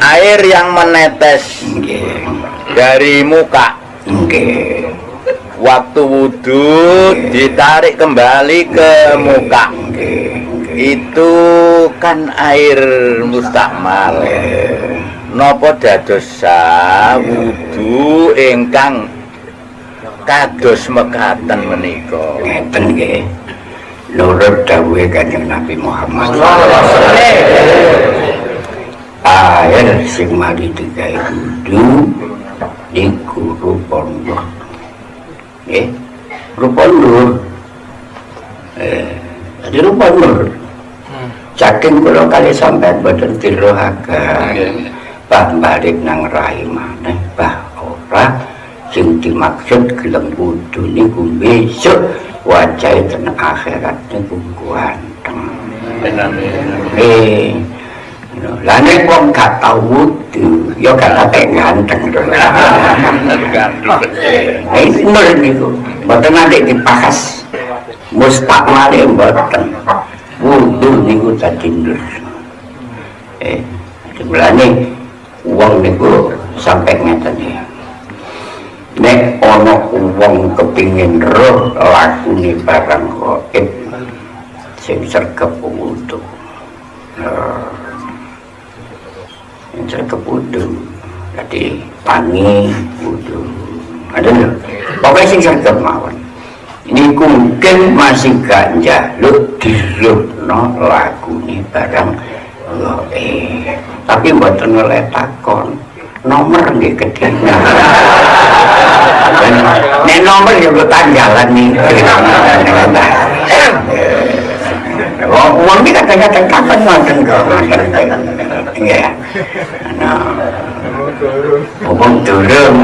air yang menetes. Nggih. dari muka. Nggih. waktu wudhu ditarik kembali ke muka. Itu kan air mustakmal nopo dadosa wudhu ingkang kados mekaten menika? Ngeten nggih. Nurut dawuhe Kanjeng Nabi Muhammad. Air sing mari digawe wudu niku rupa nur. Nggih. Rupa nur. Eh, jadi rupa nur. Saking kula kali sampean boten dirohaken. Bah balik nang rai maneh bah ora sing dimaksud gelem wudu niku besok wajah ten akhirat niku ganteng. Eh, lah nek wong gak tau wudu, ya gak ate ganteng to. Eh, nur niku, mboten nanti dibahas. Mustakmale mboten. Wudu niku dadi nur. Eh, jumlahnya wong niku sampai ngeten ya. Nek ana wong kepingin roh lakune barang gaib sing sergep wudu. Nah, Yang sergep wudu. Jadi tangi wudu. Ada lho. Pokoknya sing sergep mawon. Ini mungkin masih gak njaluk dirupno lagune barang gaib. Tapi mboten oleh takon. Nomor nggih kedina. Nek nomor ya kok tanggalan nih. Wong kadang-kadang kapan wonten kok. Iya. Nah. Ngomong durung.